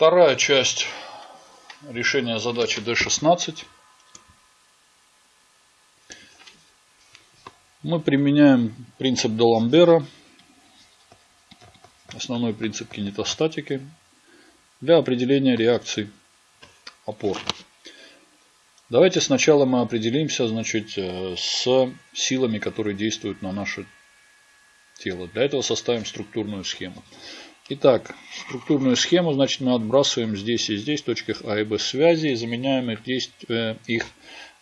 Вторая часть решения задачи D16. Мы применяем принцип Даламбера, основной принцип кинетостатики, для определения реакций опор. Давайте сначала мы определимся значит, э, с силами, которые действуют на наше тело. Для этого составим структурную схему. Итак, структурную схему значит, мы отбрасываем здесь и здесь в точках А и Б связи и заменяем их, действия, их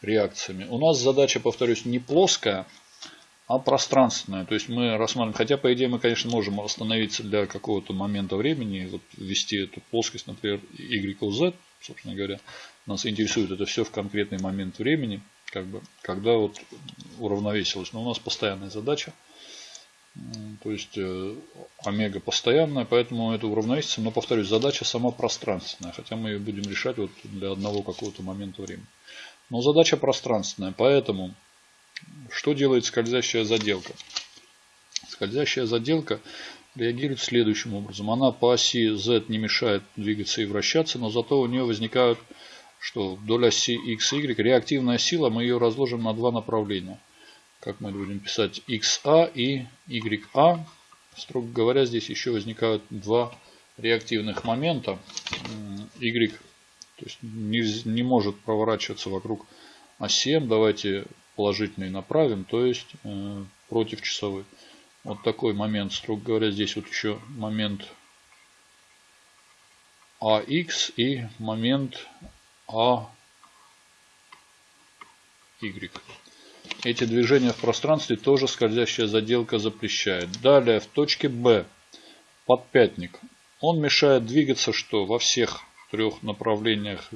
реакциями. У нас задача, повторюсь, не плоская, а пространственная. То есть мы рассматриваем, хотя по идее мы, конечно, можем остановиться для какого-то момента времени, вот ввести эту плоскость, например, Y, Z, собственно говоря. Нас интересует это все в конкретный момент времени, как бы, когда вот уравновесилось. Но у нас постоянная задача. То есть э, омега постоянная, поэтому это уравновесится. Но повторюсь, задача сама пространственная, хотя мы ее будем решать вот для одного какого-то момента времени. Но задача пространственная, поэтому что делает скользящая заделка? Скользящая заделка реагирует следующим образом. Она по оси Z не мешает двигаться и вращаться, но зато у нее возникают, что вдоль оси X Y реактивная сила, мы ее разложим на два направления как мы будем писать, XA и YA. Строго говоря, здесь еще возникают два реактивных момента. Y то есть не, не может проворачиваться вокруг оси М. Давайте положительный направим, то есть э, против часовой. Вот такой момент, строго говоря, здесь вот еще момент AX и момент AY. Эти движения в пространстве тоже скользящая заделка запрещает. Далее в точке Б подпятник. Он мешает двигаться что? Во всех трех направлениях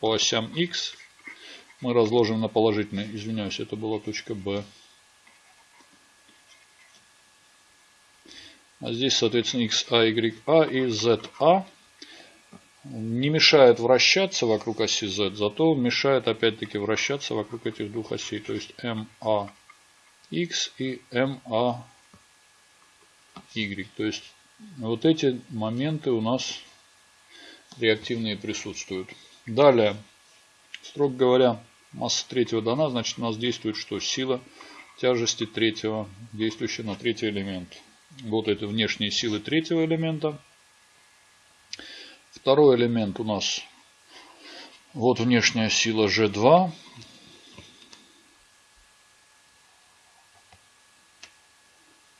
по осям X. Мы разложим на положительный. Извиняюсь, это была точка Б. А здесь, соответственно, X, A, Y, A и Z, не мешает вращаться вокруг оси Z, зато мешает опять-таки вращаться вокруг этих двух осей. То есть MAX и MAY. То есть вот эти моменты у нас реактивные присутствуют. Далее, строго говоря, масса третьего дана, значит у нас действует что? Сила тяжести третьего, действующая на третий элемент. Вот это внешние силы третьего элемента. Второй элемент у нас вот внешняя сила G2.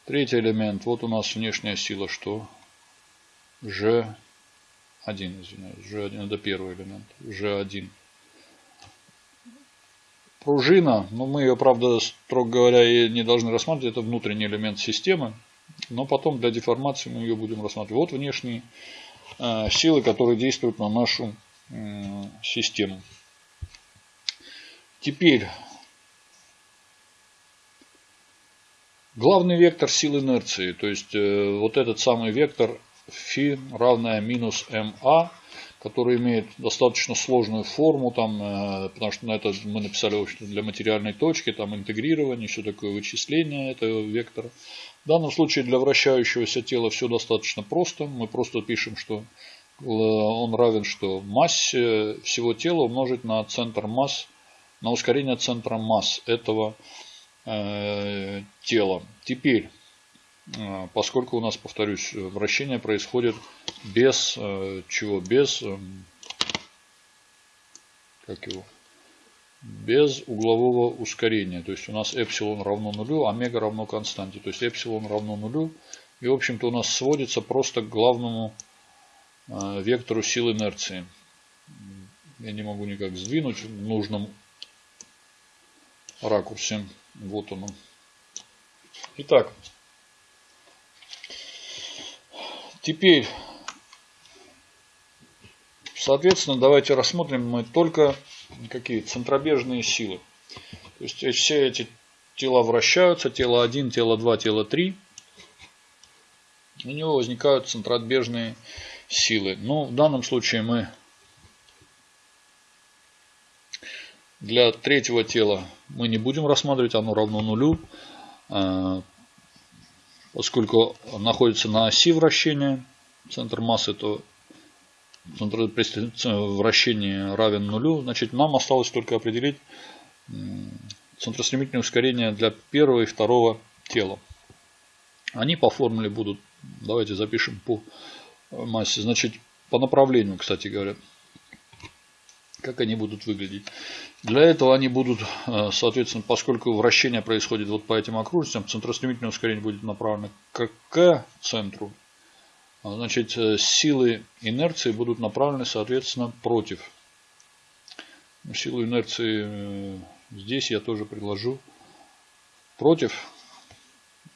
Третий элемент, вот у нас внешняя сила что? G1, извиняюсь, G1, это первый элемент, G1. Пружина, ну мы ее, правда, строго говоря, и не должны рассматривать, это внутренний элемент системы. Но потом для деформации мы ее будем рассматривать. Вот внешний Э, силы, которые действуют на нашу систему. Теперь главный вектор сил инерции, то есть э, вот этот самый вектор φ равная минус ма, который имеет достаточно сложную форму, там, э, потому что на это мы написали в для материальной точки, там интегрирование, все такое вычисление этого вектора. В данном случае для вращающегося тела все достаточно просто. Мы просто пишем, что э, он равен что массе всего тела умножить на центр масс, на ускорение центра масс этого э, тела. Теперь, поскольку у нас, повторюсь, вращение происходит без э, чего? Без, э, как его? без углового ускорения. То есть у нас эпсилон равно нулю, омега равно константе. То есть эпсилон равно нулю. И в общем-то у нас сводится просто к главному э, вектору сил инерции. Я не могу никак сдвинуть в нужном ракурсе. Вот он. Итак. Теперь, соответственно, давайте рассмотрим мы только какие центробежные силы. То есть все эти тела вращаются, тело 1, тело 2, тело 3. У него возникают центробежные силы. Но в данном случае мы для третьего тела мы не будем рассматривать, оно равно нулю, поскольку находится на оси вращения, центр массы, то вращения равен нулю. Значит, нам осталось только определить центростремительное ускорение для первого и второго тела. Они по формуле будут, давайте запишем по массе, значит, по направлению, кстати говоря, как они будут выглядеть. Для этого они будут, э, соответственно, поскольку вращение происходит вот по этим окружностям, центростремительное ускорение будет направлено к, к центру. А, значит, э, силы инерции будут направлены, соответственно, против. Силу инерции э, здесь я тоже приложу против.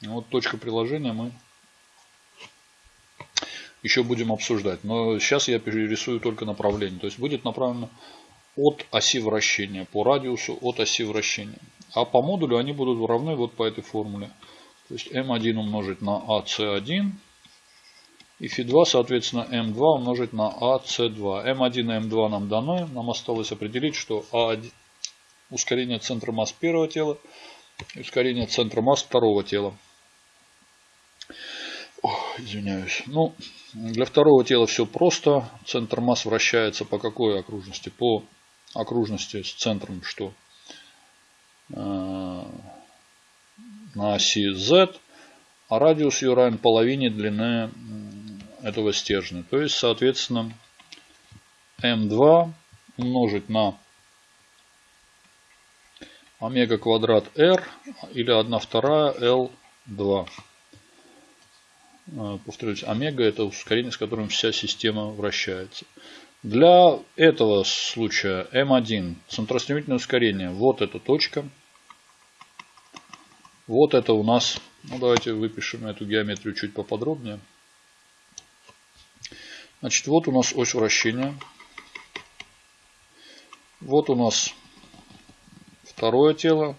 Вот точка приложения мы еще будем обсуждать. Но сейчас я перерисую только направление. То есть будет направлено от оси вращения, по радиусу от оси вращения. А по модулю они будут равны вот по этой формуле. То есть m1 умножить на AC1 и φ2, соответственно, m2 умножить на AC2. m1 и m2 нам даны. Нам осталось определить, что A1, ускорение центра масс первого тела и ускорение центра масс второго тела. Извиняюсь. Ну, для второго тела все просто. Центр масс вращается по какой окружности? По окружности с центром что? Э, на оси Z, а радиус ее равен половине длины этого стержня. То есть, соответственно, m2 умножить на омега квадрат r или 1 вторая L2. Э, повторюсь, омега это ускорение, с которым вся система вращается. Для этого случая m1 центростремительное ускорение. Вот эта точка. Вот это у нас, ну давайте выпишем эту геометрию чуть поподробнее. Значит, вот у нас ось вращения. Вот у нас второе тело.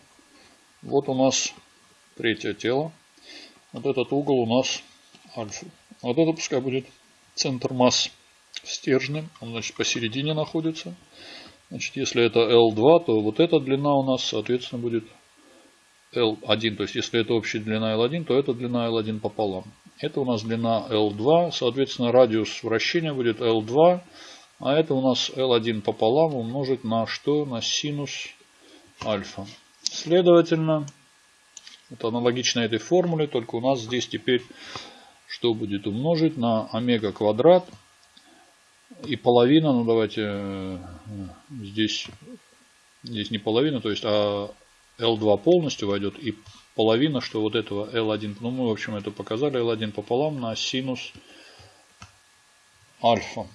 Вот у нас третье тело. Вот этот угол у нас альфа. Вот это пускай будет центр масс стержня. Он, значит, посередине находится. Значит, если это L2, то вот эта длина у нас, соответственно, будет L1. То есть, если это общая длина L1, то это длина L1 пополам. Это у нас длина L2. Соответственно, радиус вращения будет L2. А это у нас L1 пополам умножить на что? На синус альфа. Следовательно, это аналогично этой формуле, только у нас здесь теперь что будет умножить на омега квадрат и половина, ну давайте э, здесь, здесь не половина, то есть а L2 полностью войдет и половина, что вот этого L1, ну мы в общем это показали, L1 пополам на синус альфа.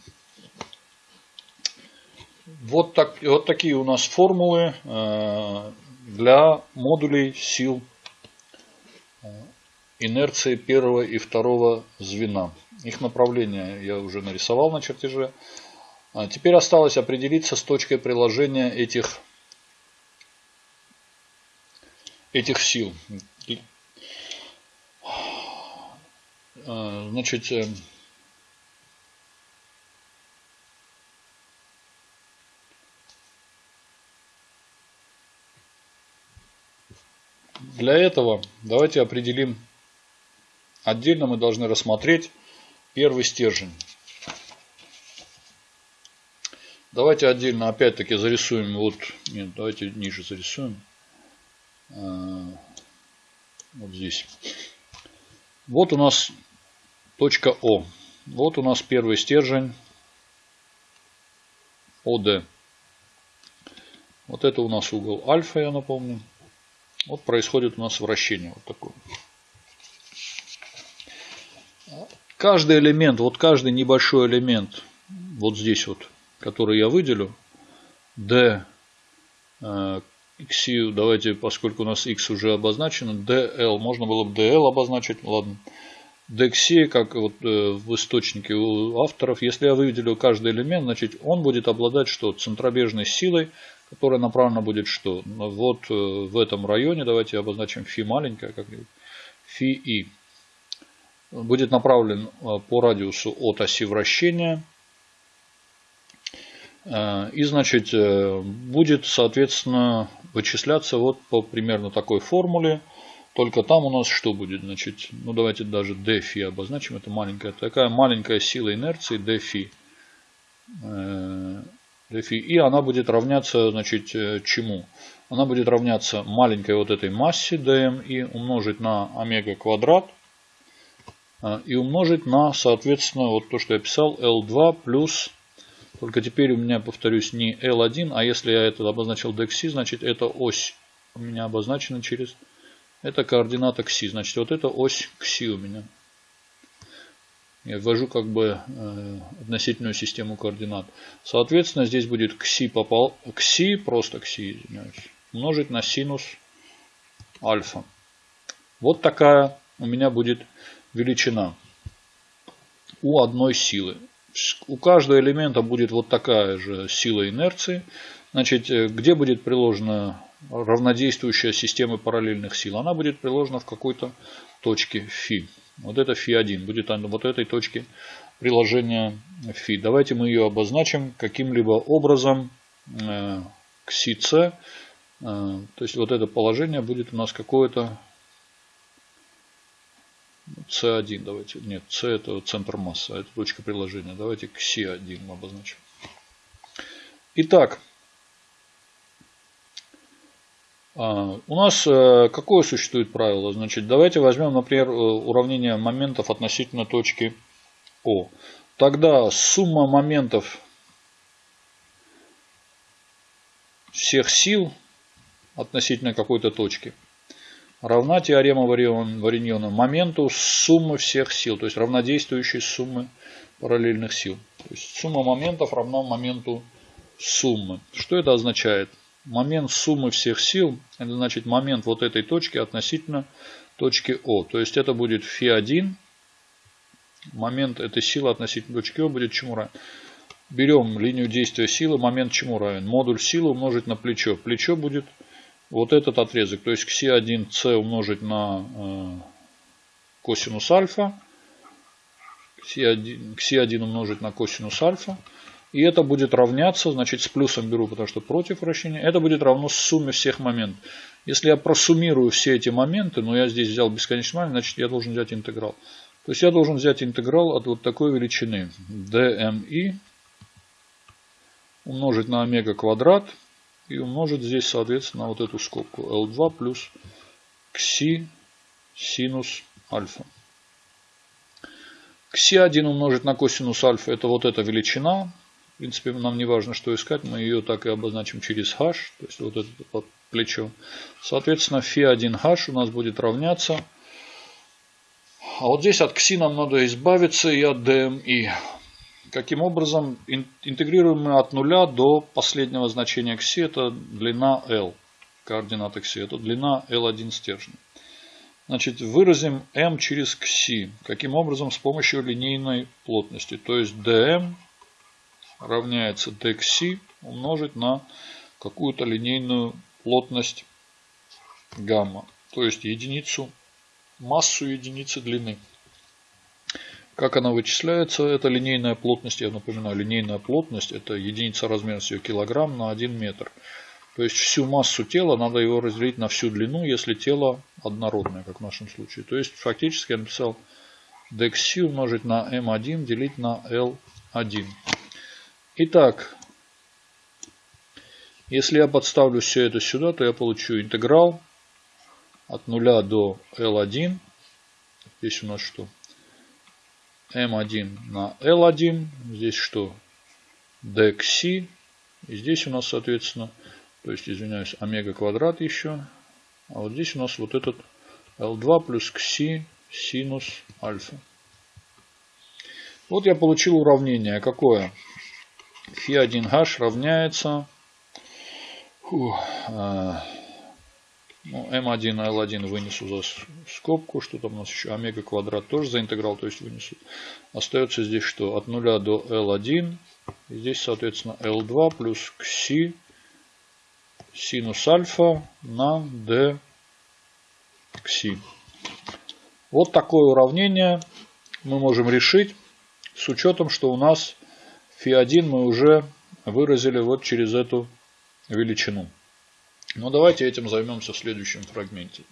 Вот, так, вот такие у нас формулы э, для модулей сил инерции первого и второго звена. Их направление я уже нарисовал на чертеже. А теперь осталось определиться с точкой приложения этих, этих сил. А, значит, э, для этого давайте определим Отдельно мы должны рассмотреть первый стержень. Давайте отдельно опять-таки зарисуем. Вот, нет, давайте ниже зарисуем. А, вот здесь. Вот у нас точка О. Вот у нас первый стержень ОД. Вот это у нас угол альфа, я напомню. Вот происходит у нас вращение. Вот такое каждый элемент, вот каждый небольшой элемент, вот здесь вот, который я выделю, D, э, X, давайте, поскольку у нас X уже обозначено, DL, можно было бы DL обозначить, ладно. DXC, как вот э, в источнике у авторов, если я выделю каждый элемент, значит он будет обладать что? Центробежной силой, которая направлена будет что? Вот э, в этом районе, давайте обозначим фи маленькая, как-нибудь, фи и будет направлен э, по радиусу от оси вращения. Э, и, значит, э, будет, соответственно, вычисляться вот по примерно такой формуле. Только там у нас что будет? Значит, ну давайте даже dφ обозначим. Это маленькая, такая маленькая сила инерции dφ. э, фи, и она будет равняться, значит, чему? Она будет равняться маленькой вот этой массе dm и умножить на омега квадрат и умножить на, соответственно, вот то, что я писал, L2 плюс, только теперь у меня, повторюсь, не L1, а если я это обозначил dxc, значит, это ось у меня обозначена через, это координата кси, значит, вот это ось кси у меня. Я ввожу как бы э, относительную систему координат. Соответственно, здесь будет кси, попал, кси просто кси, извиняюсь, умножить на синус альфа. Вот такая у меня будет величина у одной силы. У каждого элемента будет вот такая же сила инерции. Значит, э, где будет приложена равнодействующая система параллельных сил? Она будет приложена в какой-то точке φ. Вот это φ1 будет вот этой точке приложения φ. Давайте мы ее обозначим каким-либо образом э, к СИЦ. Э, то есть вот это положение будет у нас какое-то C1. Давайте. Нет, C это центр массы, а это точка приложения. Давайте к C1 мы обозначим. Итак, а, у нас э, какое существует правило? Значит, давайте возьмем, например, э, уравнение моментов относительно точки О. Тогда сумма моментов всех сил относительно какой-то точки равна теорема Вариньона моменту суммы всех сил, то есть равнодействующей суммы параллельных сил. То есть сумма моментов равна моменту суммы. Что это означает? момент суммы всех сил, это значит момент вот этой точки относительно точки О. То есть это будет φ1, момент этой силы относительно точки О будет чему равен? Берем линию действия силы, момент чему равен? Модуль силы умножить на плечо. Плечо будет вот этот отрезок, то есть кси1c умножить на э, косинус альфа, кси1, кси1 умножить на косинус альфа, и это будет равняться, значит с плюсом беру, потому что против вращения. Это будет равно сумме всех моментов. Если я просуммирую все эти моменты, но я здесь взял бесконечно маленький, значит я должен взять интеграл. То есть я должен взять интеграл от вот такой величины dmi умножить на омега квадрат и умножить здесь, соответственно, вот эту скобку L2 плюс кси синус альфа. Кси1 умножить на косинус альфа это вот эта величина принципе, нам не важно, что искать, мы ее так и обозначим через h, то есть вот это вот плечо. Соответственно, φ1h у нас будет равняться. А вот здесь от кси нам надо избавиться и от dmi. Каким образом? Интегрируем мы от нуля до последнего значения кси, это длина L. Координата кси, это длина L1 стержня. Значит, выразим m через кси. Каким образом? С помощью линейной плотности. То есть dm равняется dxc умножить на какую-то линейную плотность гамма. То есть единицу, массу единицы длины. Как она вычисляется? Это линейная плотность, я напоминаю, линейная плотность это единица размерности килограмм на 1 метр. То есть всю массу тела надо его разделить на всю длину, если тело однородное, как в нашем случае. То есть фактически я написал dxc умножить на m1 делить на l1. Итак, если я подставлю все это сюда, то я получу интеграл от 0 до L1. Здесь у нас что? M1 на L1. Здесь что? dxc. И здесь у нас, соответственно, то есть, извиняюсь, омега квадрат еще. А вот здесь у нас вот этот L2 плюс кси синус альфа. Вот я получил уравнение. Какое? Фи1H равняется фу, э, ну, М1 L1 вынесу за скобку. Что там у нас еще? Омега квадрат тоже за интеграл, то есть вынесу. Остается здесь что? От 0 до L1. И здесь, соответственно, L2 плюс кси синус альфа на d кси. Вот такое уравнение мы можем решить с учетом, что у нас Фи1 мы уже выразили вот через эту величину. Но давайте этим займемся в следующем фрагменте.